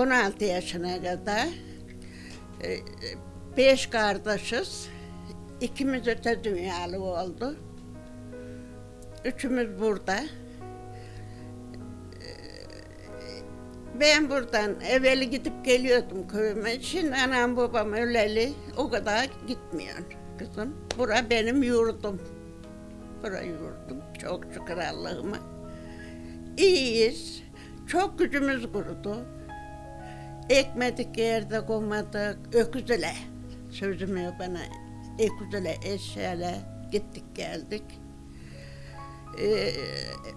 16 yaşına kadar e, beş kardeşiz. İkimiz öte dünyalı oldu. Üçümüz burada. Ben buradan evveli gidip geliyordum köyüme. Şimdi anam babam öleli o kadar gitmiyor kızım. Bura benim yurdum. Bura yurdum. Çok şükür Allah'ıma. İyiyiz. Çok gücümüz kurudu. Ekmedik yerde koymadık. Öküzüle. Sözüm yok bana. Öküzüle eşeğle gittik geldik. Ee,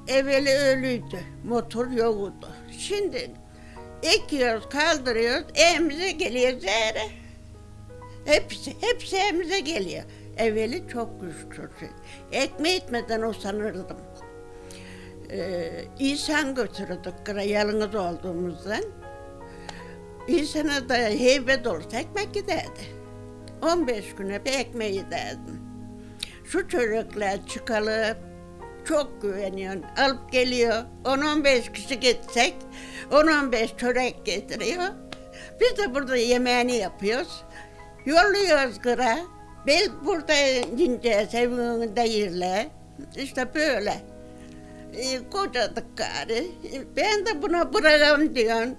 evveli ölüydü. Motor yoktu. Şimdi ekiyoruz, kaldırıyoruz, evimize geliyor zehre. Hepsi, hepsi evimize geliyor. Evveli çok güçlü. Ekme etmeden o sanırdım. Ee, İnsan götürürdük kıra yalnız olduğumuzdan. İnsana da heybet olursa ekmek giderdi. 15 güne bir ekmeği giderdim. Şu çocuklar çıkalı çok güveniyorsun. Alıp geliyor. 10-15 kişi gitsek 10-15 çörek getiriyor. Biz de burada yemeğini yapıyoruz. Yolluyoruz kıra. Bel burada ineceğiz evinde yerle. İşte böyle. E, kocadık gari. Ben de buna bırakam diyorum.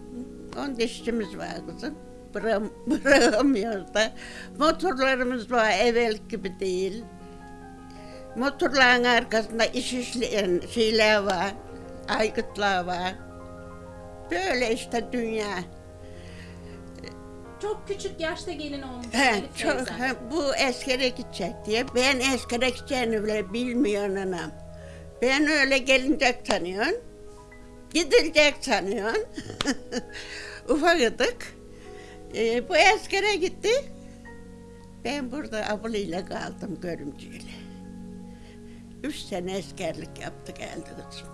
On dişimiz var kızım. Bırak, bırakamıyoruz da. Motorlarımız var evvel gibi değil. Motorların arkasında iş işleyen şeyler var. Aygıtlar var. Böyle işte dünya. Çok küçük yaşta gelin olmuş He, çok, he, bu askere gidecek diye. Ben askere gideceğini bile bilmiyorum anam. Ben öyle gelinecek sanıyorum. Gidilecek sanıyorum. Ufakıdık. Ee, bu askere gitti. Ben burada ablayla kaldım görümcüyle. Üç sene askerlik yaptı geldi kızım.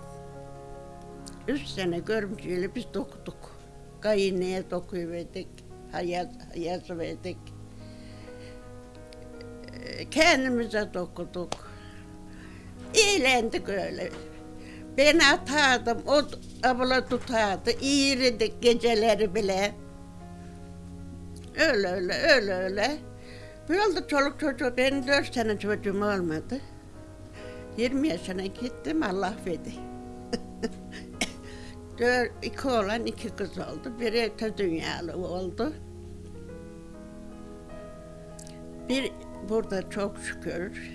Üç sene görümcüyle biz dokuduk. Kayınlığa dokuverdik, hayat, yazıverdik. Ee, Kendimize dokuduk. Eğlendik öyle. Ben atardım, o abla tutardı, iğirdik geceleri bile. Öyle öyle, öyle öyle. Böyle çoluk çocuğu, benim dört sene çocuğum olmadı. 20 yaşına gittim, Allah verdi. Dört, iki oğlan, iki kız oldu. Biri öte dünyalı oldu. Bir burada çok şükür,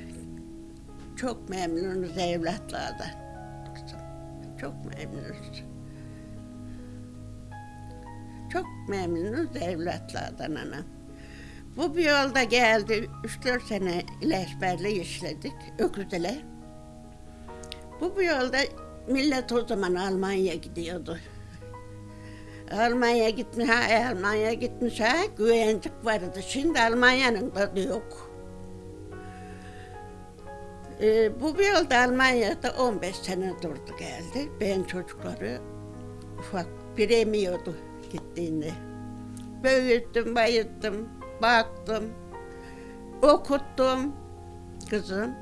çok memnunuz evlatlardan. Çok memnunuz. Çok memnunuz evlatlardan anam. Bu bir yolda geldi. 3-4 sene ilaçberle işledik. Öküzle. Bu bir yolda millet o zaman Almanya'ya gidiyordu. Almanya gitmiş ha, Almanya gitmiş ha, güvencik vardı. Şimdi Almanya'nın tadı yok. Ee, bu bir yolda Almanya'da 15 sene durdu geldi. Ben çocukları ufak bir emiyordu gittiğinde. Büyüttüm, bayıttım, baktım, okuttum kızım.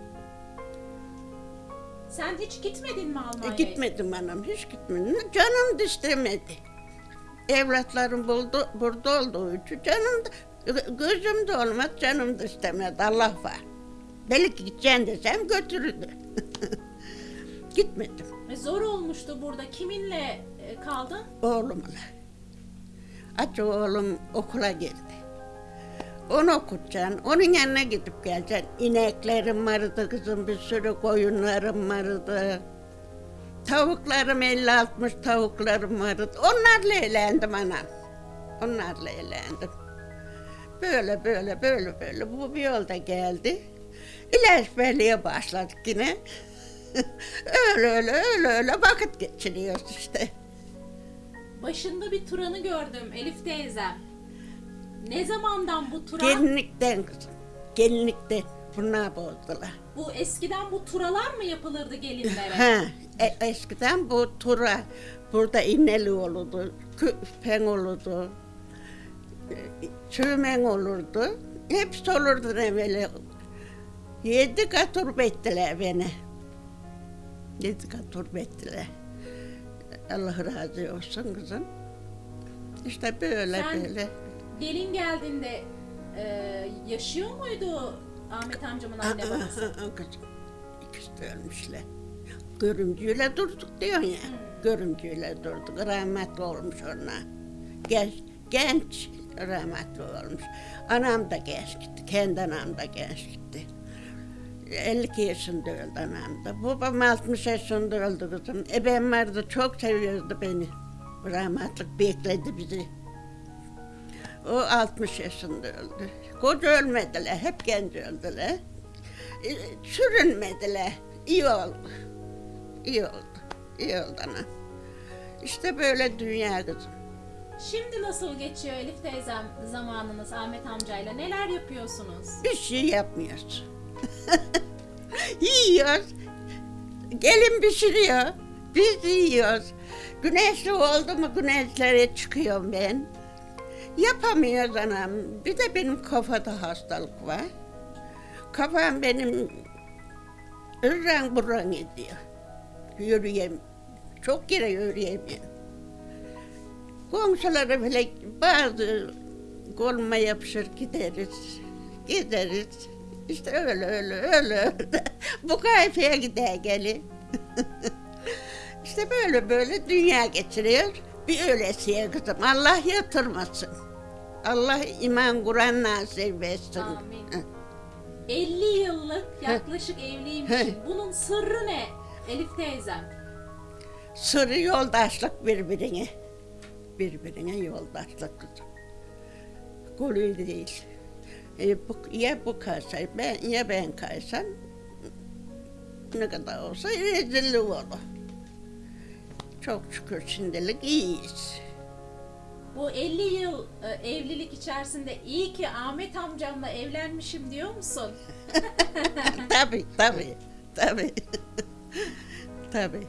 Sen hiç gitmedin mi E, Almanya'ya? gitmedim anam, hiç gitmedim. Canım da istemedi. Evlatlarım buldu, burada olduğu için canım da, gözüm de olmaz, canım da istemedi. Allah var. Belki gideceğim desem götürürdü. Gitmedim E, Zor olmuştu burada. Kiminle e, kaldın? oğlumla. Aç oğlum okula girdi. Onu okutacaksın, onun yanına gidip geleceksin. İneklerim vardı kızım, bir sürü koyunlarım vardı. Tavuklarım 50-60 tavuklarım vardı. Onlarla eğlendim anam. Onlarla eğlendim. Böyle böyle böyle böyle bu bir yolda geldi. İlaçberliğe başladık yine. öyle öyle öyle öyle vakit geçiriyoruz işte. Başında bir Turan'ı gördüm Elif teyzem. Ne zamandan bu Turan? Gelinlikten kızım. Gelinlikten. Bunlar bozdular. Bu eskiden bu turalar mı yapılırdı gelinlere? Ha, e- eskiden bu tura burada inneli olurdu, küpen olurdu, e, çömen olurdu. Hepsi olurdu evveli. Yedi kat ettiler beni. Yedi kat ettiler. Allah razı olsun kızım. İşte böyle Sen- böyle. Gelin geldiğinde e, yaşıyor muydu Ahmet amcamın anne babası? Kızım ikisi de ölmüşler. Görümcüyle durduk diyorsun ya. Görümcüyle durduk. Rahmetli olmuş ona. Genç, genç rahmetli olmuş. Anam da genç gitti. Kendi anam da genç gitti. 52 yaşında öldü anam da. Babam 60 yaşında öldü kızım. Ebem vardı çok seviyordu beni. Rahmetlik bekledi bizi. O 60 yaşında öldü. Koca ölmediler, hep genç öldüler. E, Sürünmediler. İyi oldu. İyi oldu. İyi oldu ana. İşte böyle dünya kızım. Şimdi nasıl geçiyor Elif teyzem zamanınız Ahmet amcayla? Neler yapıyorsunuz? Bir şey yapmıyoruz. Yiyoruz. Gelin pişiriyor. Biz yiyoruz. Güneşli oldu mu güneşlere çıkıyorum ben. Yapamıyoruz anam. Bir de benim kafada hastalık var. Kafam benim ırran burran ediyor. Yürüyem. Çok yere yürüyemiyorum. Komşulara bile bazı koluma yapışır gideriz. Gideriz. İşte öyle öyle öyle öyle. Bu kayfaya gider gelin. işte böyle böyle dünya geçiriyor. Bir öylesiye kızım. Allah yatırmasın. Allah iman Kur'an nasip etsin. Amin. Hı. 50 yıllık yaklaşık evliymişim. Bunun sırrı ne Elif teyzem? Sırrı yoldaşlık birbirine. Birbirine yoldaşlık kızım. Golü değil. E, bu, ya bu kaysa, ben, ya ben kaysam ne kadar olsa rezillik olur. Çok şükür şimdilik iyiyiz. Bu 50 yıl e, evlilik içerisinde iyi ki Ahmet amcamla evlenmişim diyor musun? tabii, tabii, tabii. tabii.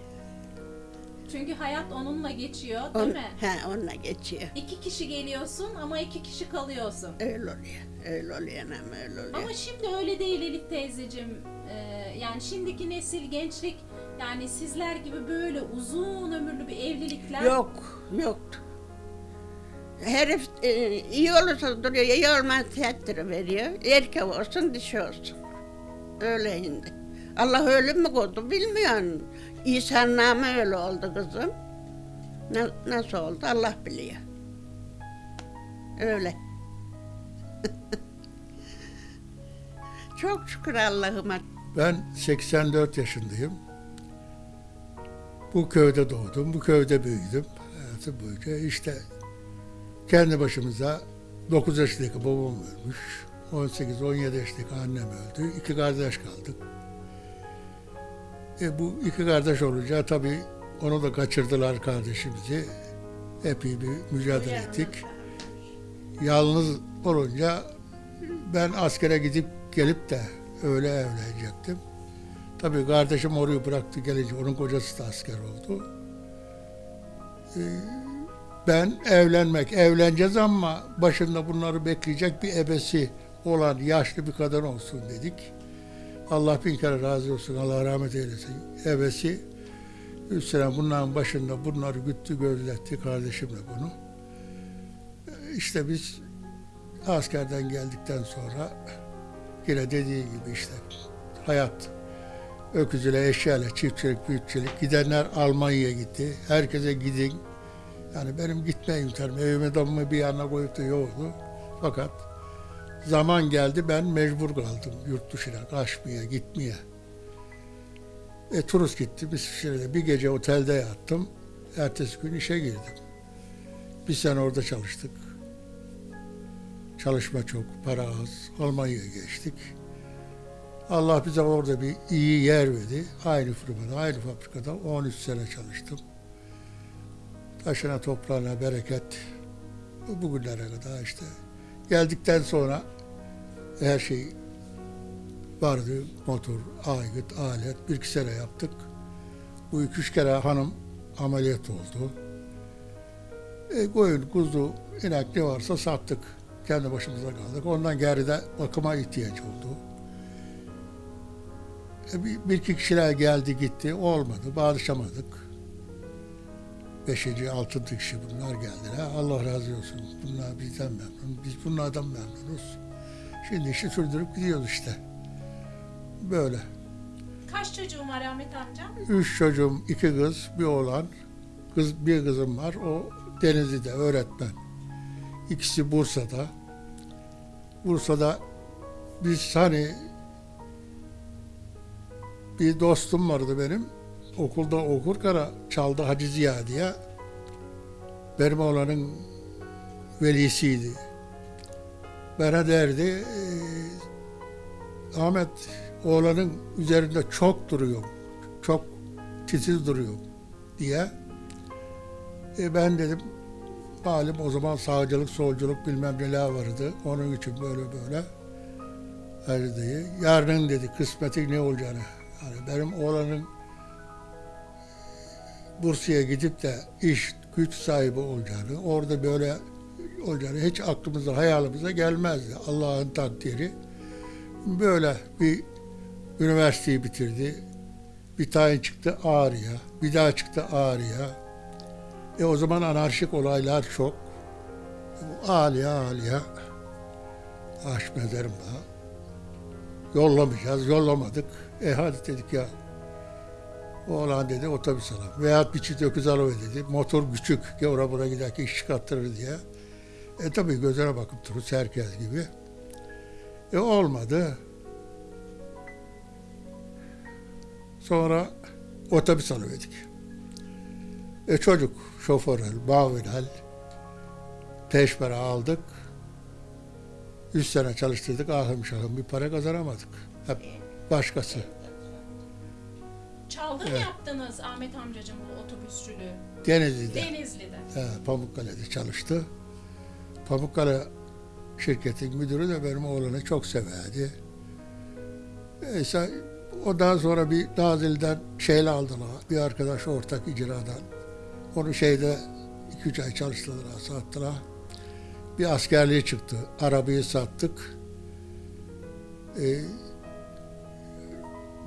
Çünkü hayat onunla geçiyor değil On, mi? he, onunla geçiyor. İki kişi geliyorsun ama iki kişi kalıyorsun. Öyle oluyor. Öyle oluyor öyle oluyor. Ama şimdi öyle değil Elif teyzeciğim. Ee, yani şimdiki nesil gençlik yani sizler gibi böyle uzun ömürlü bir evlilikler Yok, yoktu. Herif e, iyi olursa duruyor, iyi olmaz tehdit veriyor. Erkek olsun, dişi olsun. Öyle şimdi. Allah öyle mi koydu bilmiyorum. İsa'nın namı öyle oldu kızım. Na- nasıl oldu Allah biliyor. Öyle. Çok şükür Allah'ıma. Ben 84 yaşındayım. Bu köyde doğdum, bu köyde büyüdüm. Hayatım boyunca işte kendi başımıza 9 yaşındaki babam ölmüş. 18-17 yaşındaki annem öldü. İki kardeş kaldık. E bu iki kardeş olunca tabii onu da kaçırdılar kardeşimizi. Epey bir mücadele ettik. Yalnız olunca ben askere gidip gelip de öyle evlenecektim. Tabii kardeşim orayı bıraktı gelince onun kocası da asker oldu. Ee, ben evlenmek, evleneceğiz ama başında bunları bekleyecek bir ebesi olan yaşlı bir kadın olsun dedik. Allah bin kere razı olsun, Allah rahmet eylesin. Ebesi sene bunların başında bunları güttü, gözletti kardeşimle bunu. Ee, İşte biz askerden geldikten sonra yine dediği gibi işte hayat öküzüyle, eşyayla, çiftçilik, büyükçilik. Gidenler Almanya'ya gitti. Herkese gidin. Yani benim gitme imkanım, evime damımı bir yana koyup da yoktu. Fakat zaman geldi ben mecbur kaldım yurt dışına kaçmaya, gitmeye. E turist gittim İsviçre'de bir gece otelde yattım. Ertesi gün işe girdim. Bir sene orada çalıştık. Çalışma çok, para az. Almanya'ya geçtik. Allah bize orada bir iyi yer verdi. Aynı firmada, aynı fabrikada 13 sene çalıştım. Taşına toprağına bereket. Bugünlere kadar işte. Geldikten sonra her şey vardı. Motor, aygıt, alet. Bir iki sene yaptık. Bu iki üç kere hanım ameliyat oldu. E, koyun, kuzu, inek ne varsa sattık. Kendi başımıza kaldık. Ondan geride bakıma ihtiyaç oldu. E, bir, bir iki kişiler geldi gitti. Olmadı. Bağışamadık. Beşinci, altıncı kişi bunlar geldiler. Allah razı olsun. Bunlar bizden memnun. Biz bunlardan memnunuz. Şimdi işi sürdürüp gidiyoruz işte. Böyle. Kaç çocuğun var Ahmet amca? Üç çocuğum, iki kız, bir oğlan. Kız, bir kızım var. O Denizli'de öğretmen. İkisi Bursa'da. Bursa'da biz hani bir dostum vardı benim. Okulda okurken çaldı Hacı Ziya diye. Benim oğlanın velisiydi. Bana derdi, "Ee, Ahmet oğlanın üzerinde çok duruyor, çok titiz duruyor diye. E ben dedim, malum o zaman sağcılık, solculuk bilmem neler vardı. Onun için böyle böyle. Hadi diye. Yarının dedi kısmeti ne olacağını. Yani benim oğlanın Bursa'ya gidip de iş güç sahibi olacağını, orada böyle olacağını hiç aklımıza, hayalimize gelmezdi. Allah'ın takdiri. Böyle bir üniversiteyi bitirdi. Bir tane çıktı Ağrı'ya, bir daha çıktı Ağrı'ya. E o zaman anarşik olaylar çok. Bu Ağrı'ya Ağrı'ya aşmederim daha. Yollamayacağız, yollamadık. E hadi dedik ya. Oğlan dedi otobüs alalım. Veyahut bir çift öküz alıver dedi. Motor küçük oraya buraya giderken iş çıkarttırır diye. E tabii gözüne bakıp dururuz herkes gibi. E olmadı. Sonra otobüs alıverdik. E çocuk, şoförel, bavirel, peşmere aldık. Üç sene çalıştırdık, ahım şahım bir para kazanamadık. Hep başkası. Çaldı mı yaptınız Ahmet amcacığım bu otobüsçülüğü? Denizli'de. Denizli'de. He, Pamukkale'de çalıştı. Pamukkale şirketin müdürü de benim oğlanı çok severdi. Neyse ondan sonra bir Nazilli'den şeyle aldılar. Bir arkadaş ortak icradan. Onu şeyde iki üç ay çalıştırdılar, sattılar. Bir askerliğe çıktı. Arabayı sattık. Ee,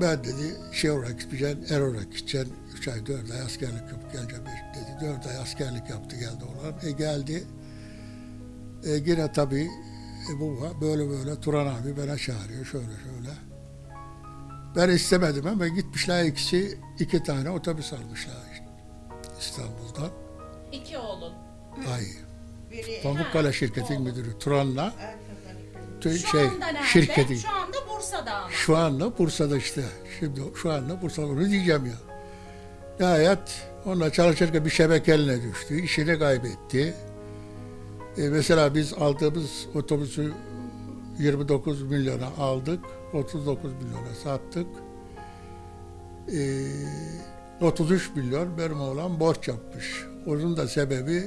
ben dedi şey olarak gideceğim, er olarak gideceğim. Üç ay, dört ay askerlik yapıp geleceğim dedi. Dört ay askerlik yaptı geldi olan. E geldi. E yine tabii e, var. Böyle böyle Turan abi bana çağırıyor şöyle şöyle. Ben istemedim ama gitmişler ikisi iki tane otobüs almışlar İstanbul'dan. İki oğlun. Ay. Biri Pamukkale şirketin müdürü Turan'la tü- Şu şey anda nerede? şirketi. Şu anda Bursa'da ama. Şu anda Bursa'da işte. Şimdi şu anda Bursa'da onu diyeceğim ya. Nihayet onunla çalışırken bir şebeke eline düştü. işini kaybetti. E, mesela biz aldığımız otobüsü 29 milyona aldık. 39 milyona sattık. E, 33 milyon benim oğlan borç yapmış. Onun da sebebi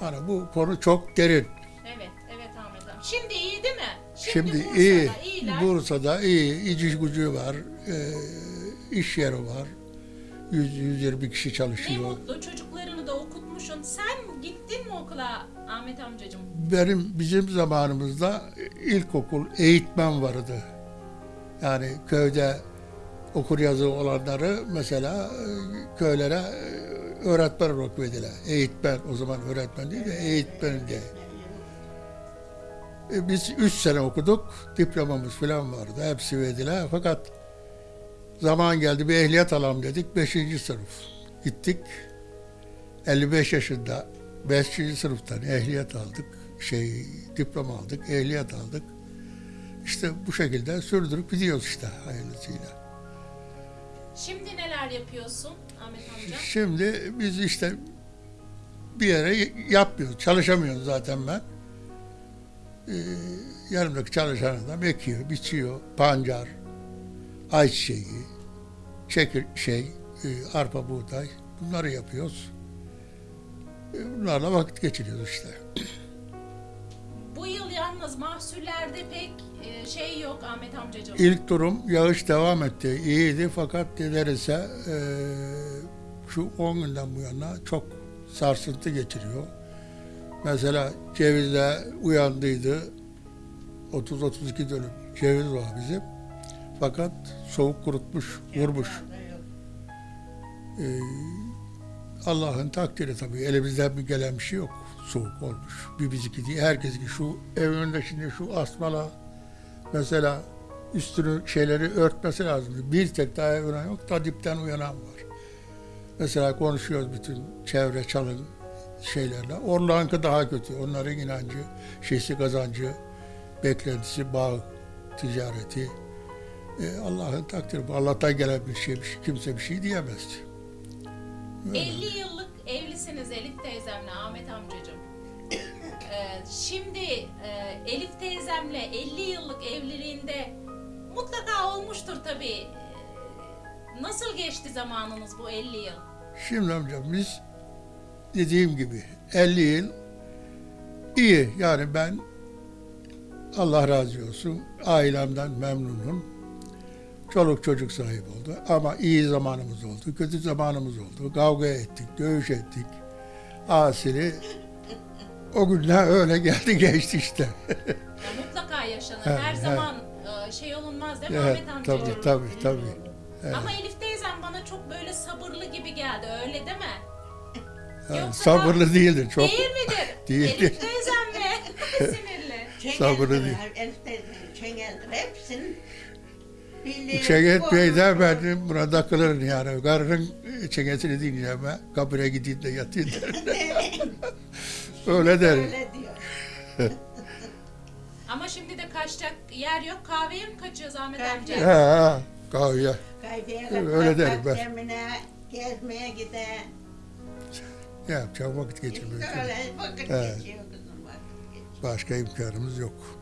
hani bu konu çok derin. Evet, evet Ahmet amca. Şimdi iyi değil mi? Şimdi Bursa'da iyi. iyiler. Bursa'da iyi. İş gücü var. e, iş yeri var. 100 120 kişi Ne çalışıyor. mutlu çocuklarını da okutmuşsun. Sen gittin mi okula Ahmet amcacığım? Benim bizim zamanımızda ilkokul eğitmen vardı. Yani köyde okur yazı olanları mesela e, köylere e, öğretmen olarak verdiler. Eğitmen o zaman öğretmen değil de eğitmen diye. E, Biz üç sene okuduk. Diplomamız falan vardı. Hepsi verdiler. Fakat zaman geldi bir ehliyet alalım dedik. Beşinci sınıf. Gittik. 55 yaşında 5. sınıftan ehliyet aldık. Şey diploma aldık. Ehliyet aldık. İşte bu şekilde sürdürüp gidiyoruz işte hayırlısıyla. Şimdi neler yapıyorsun Ahmet amca? Şimdi biz işte bir yere yapmıyoruz. Çalışamıyoruz zaten ben. Ee, yanımdaki çalışan adam ekiyor, biçiyor, pancar, ayçiçeği, çekir şey, e, arpa buğday bunları yapıyoruz. E, Bunlarla vakit geçiriyoruz işte. Bu yıl yalnız mahsullerde pek e, şey yok Ahmet amcacığım. İlk durum yağış devam etti. İyiydi fakat nedense e, şu 10 günden bu yana çok sarsıntı geçiriyor. Mesela cevizle uyandıydı. 30-32 dönüm ceviz var bizim. Fakat soğuk kurutmuş, vurmuş. E, Allah'ın takdiri tabii. Elimizden bir gelen bir şey yok. Soğuk olmuş. Bir bizimki değil. Herkes ki şu ev önünde şimdi şu asmalar mesela üstünü şeyleri örtmesi lazım. Bir tek daha uyanan yok. Da dipten uyanan var. Mesela konuşuyoruz bütün çevre çalın şeylerle. Onlarınki daha kötü. Onların inancı, şeysi kazancı, beklentisi, bağ, ticareti. E, Allah'ın takdiri bu. Allah'tan gelen bir şey, şey kimse bir şey diyemez. Öyle. 50 yıllık evlisiniz Elif teyzemle Ahmet amcacığım. Ee, şimdi e, Elif teyzemle 50 yıllık evliliğinde mutlaka olmuştur tabii. Ee, Nasıl geçti zamanınız bu 50 yıl? Şimdi amcam biz dediğim gibi 50 yıl iyi. Yani ben Allah razı olsun ailemden memnunum. Çoluk çocuk sahip oldu. Ama iyi zamanımız oldu, kötü zamanımız oldu. Kavga ettik, dövüş ettik. Asili o günler öyle geldi geçti işte. Mutlaka yaşanır. Evet, Her evet. zaman e, şey olunmaz değil mi Evet, Ahmet amcacığım? tabii tabii tabii. Evet. Ama Elif teyzem bana çok böyle sabırlı gibi geldi öyle değil mi? Yani Yoksa sabırlı değildir çok. Değil midir? Değildir. Elif teyzem mi? Sinirli. Sabırlı değil. Elif teyzenin çengeldir hepsinin. Çeket Bey de ben buna takılırım yani. Karının çeketini dinleyeceğim ben. Kabire gideyim de yatayım derim. Öyle derim. Öyle diyor. Ama şimdi de kaçacak yer yok. Kahveye mi kaçıyoruz Ahmet amca? Ha, kahveye. Kayfaya Öyle derim ben. Demine, gezmeye gide. Ne yapacağım vakit geçirmek için. Öyle vakit geçiyor kızım vakit geçiyor. Başka imkanımız yok.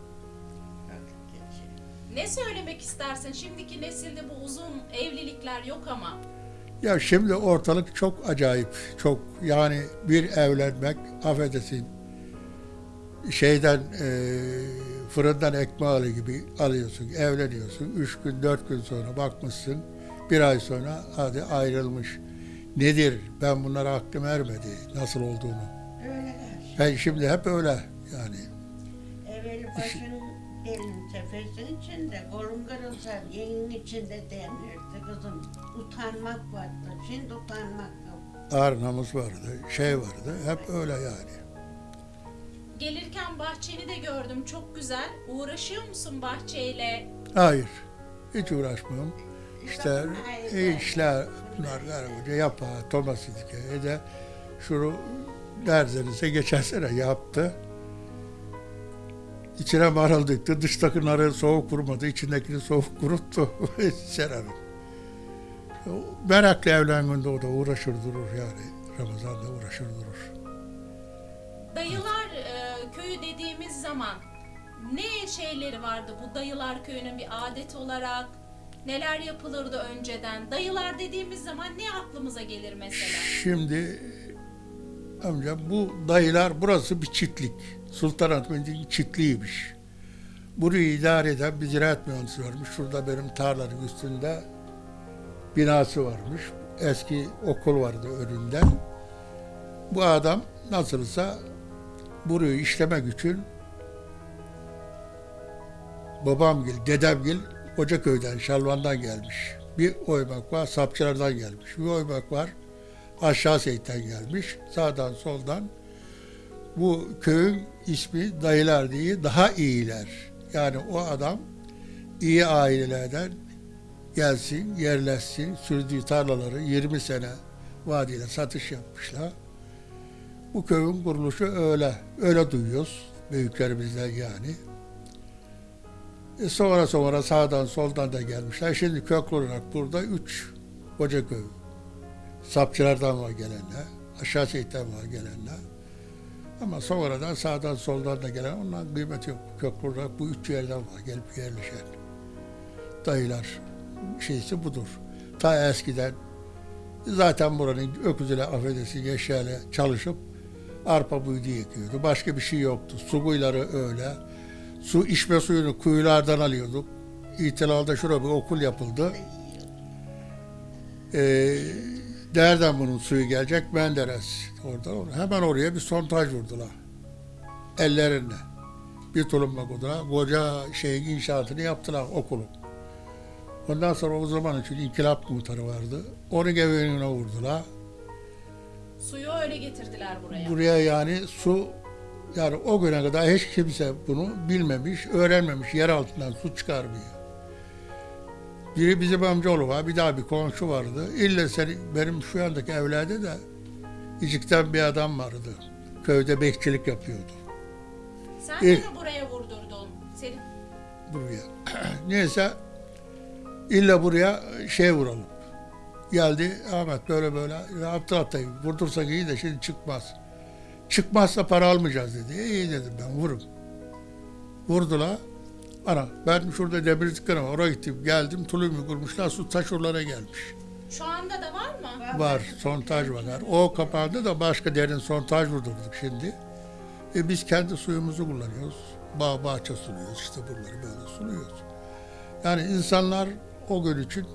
Ne söylemek istersin? Şimdiki nesilde bu uzun evlilikler yok ama. Ya şimdi ortalık çok acayip. Çok yani bir evlenmek affedersin şeyden e, fırından ekmeği gibi alıyorsun, evleniyorsun. Üç gün, dört gün sonra bakmışsın. Bir ay sonra hadi ayrılmış. Nedir? Ben bunlara aklım ermedi. Nasıl olduğunu. Öyle. Ben şimdi hep öyle yani. Evveli başın elin tefesin içinde, kolun kırılsa yeğenin içinde denirdi kızım. Utanmak vardı. Şimdi utanmak yok. Ağır namus vardı, şey vardı. Hep öyle yani. Gelirken bahçeni de gördüm. Çok güzel. Uğraşıyor musun bahçeyle? Hayır. Hiç uğraşmıyorum. İşte işler bunlar karınca yapar, Thomas dike de şunu derzenize geçen sene yaptı. İçine marul döktü, dıştaki narı soğuk kurmadı, içindekini soğuk kuruttu Serhan'ın. O Meraklı evlendiğinde o da uğraşır durur yani. Ramazan'da uğraşır durur. Dayılar e, köyü dediğimiz zaman ne şeyleri vardı bu dayılar köyünün bir adet olarak? Neler yapılırdı önceden? Dayılar dediğimiz zaman ne aklımıza gelir mesela? Şimdi amca bu dayılar burası bir çiftlik. Sultanahmet'in çiftliğiymiş. Burayı idare eden bir ziraat mühendisi varmış. Şurada benim tarlanın üstünde binası varmış. Eski okul vardı önünde. Bu adam nasılsa burayı işlemek için babamgil, dedemgil Kocaköy'den, Şalvan'dan gelmiş. Bir oymak var, Sapçılar'dan gelmiş. Bir oymak var, aşağı Seyit'ten gelmiş. Sağdan soldan. Bu köyün ismi dayılar diye daha iyiler. Yani o adam iyi ailelerden gelsin, yerleşsin, sürdüğü tarlaları 20 sene vadide satış yapmışlar. Bu köyün kuruluşu öyle, öyle duyuyoruz büyüklerimizden yani. E sonra sonra sağdan soldan da gelmişler. Şimdi köklü olarak burada üç Kocaköy. Sapçılardan var gelenler, aşağı Seyit'ten var gelenler. Ama sonradan sağdan soldan da gelen onların kıymeti yok. Olarak bu üç yerden var gelip yerleşen. Dayılar şeysi budur. Ta eskiden zaten buranın öküzüyle affedersin eşyayla çalışıp arpa buydu ekiyordu. Başka bir şey yoktu. Su kuyuları öyle. Su içme suyunu kuyulardan alıyorduk. İhtilalda şurada bir okul yapıldı. Ee, nereden bunun suyu gelecek? Menderes. Oradan hemen oraya bir sontaj vurdular. Ellerinde. Bir tulumba koydular. Koca şeyin inşaatını yaptılar okulun. Ondan sonra o zaman için inkılap muhtarı vardı. Onun evine vurdular. Suyu öyle getirdiler buraya. Buraya yani su yani o güne kadar hiç kimse bunu bilmemiş, öğrenmemiş. Yer altından su çıkarmıyor. Biri bizim amcaoğlu var, bir daha bir komşu vardı. İlle seni, benim şu andaki evlerde de İcik'ten bir adam vardı. Köyde bekçilik yapıyordu Sen de mi buraya vurdurdun? Senin buraya. Neyse illa buraya şey vuralım. Geldi Ahmet böyle böyle yaptı atayı. Vurdursak iyi de şimdi çıkmaz. Çıkmazsa para almayacağız dedi. İyi dedim ben vurun. Vurdular. Ana ben şurada demir dükkanı var. Oraya gittim geldim. Tulum kurmuşlar. Su taşurlara gelmiş. şu anda da var mı? Var sontaj var. O kapandı da başka derin sontaj vurdurduk şimdi. E biz kendi suyumuzu kullanıyoruz. Bağ bahçe suluyoruz işte buraları böyle suluyoruz. Yani insanlar o gün için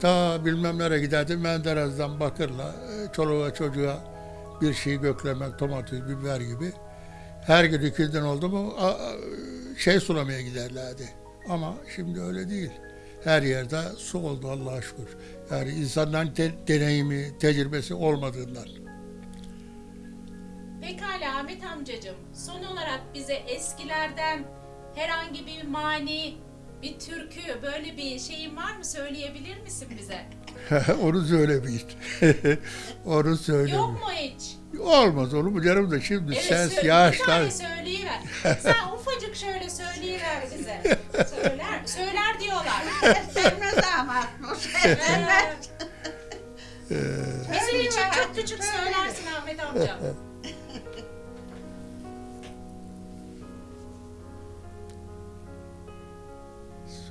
ta bilmem nereye giderdi Menderes'den Bakır'la e, çoluğa çocuğa bir şey göklemek, domates, biber gibi. Her gün ikilden oldu mu a- a- şey sulamaya giderlerdi. Ama şimdi öyle değil. Her yerde su oldu Allah'a şükür. Yani insanların de- deneyimi, tecrübesi olmadığından. Pekala Ahmet amcacığım. Son olarak bize eskilerden herhangi bir mani, bir türkü, böyle bir şeyin var mı? Söyleyebilir misin bize? Onu söylemeyin. Onu söylemeyin. Yok mu hiç? Olmaz olur mu canım da şimdi Evet, ses söyle- Bir yaşlar. tane söyleyiver. Sen ufacık şöyle söyleyiver bize. Söyler, söyler diyorlar. Sevmez ama. O sevmez. Bizim için çok küçük söylersin Ahmet amca.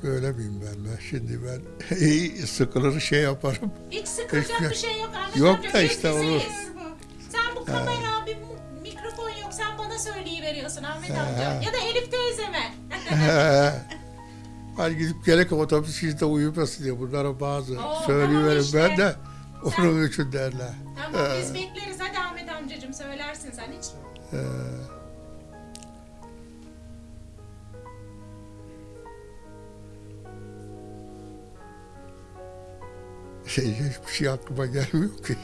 Söylemeyeyim ben ben. Şimdi ben iyi sıkılır şey yaparım. Hiç sıkılacak Hiçbir- bir şey yok Ahmet Yok amca. da işte olur. Sen bu kamera, söyleyiveriyorsun Ahmet amca. Ya da Elif teyzeme. Hani gidip gerek otobüs içinde uyumasın diye bunlara bazı Oo, söyleyiverim tamam ben işte. de onun için derler. tamam biz bekleriz. Hadi Ahmet amcacığım söylersin sen hiç. Ee, şey, hiçbir şey aklıma gelmiyor ki.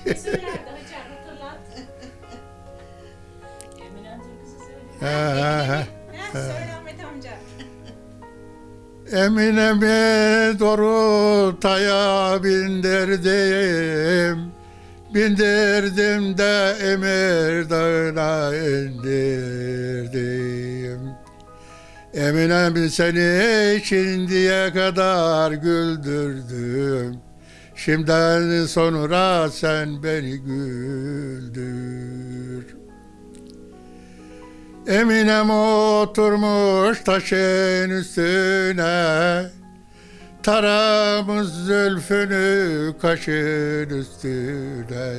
Ha. Heh, söyle Ahmet amca. Eminemi doğru taya bindirdim. Bindirdim de Emir Dağı'na indirdim. Eminem seni şimdiye kadar güldürdüm. Şimdiden sonra sen beni güldür. Eminem oturmuş taşın üstüne. Taramış zülfünü kaşın üstüne.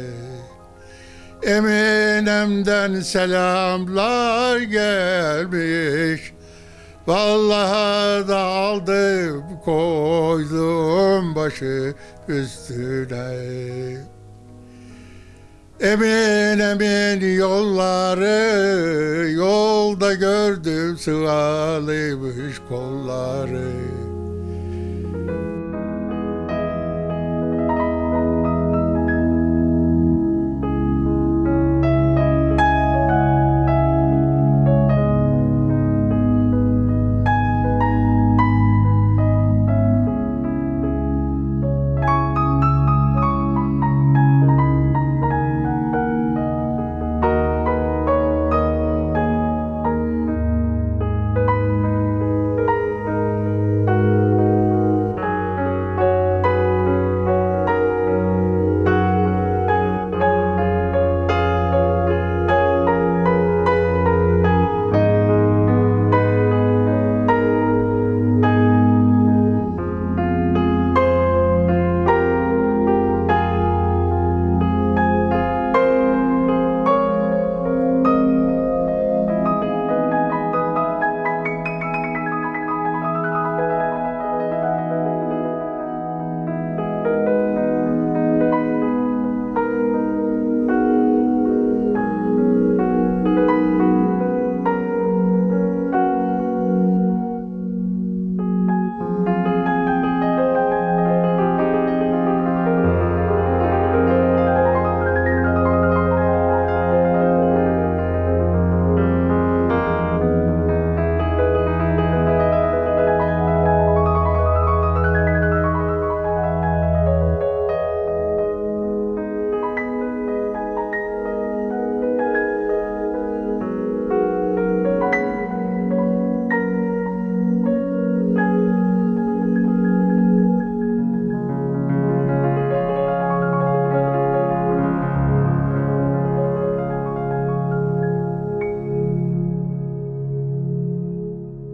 Eminem'den selamlar gelmiş. Vallahi da aldım koydum başı üstüne Emin emin yolları Yolda gördüm sıvalıymış kolları